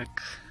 Like.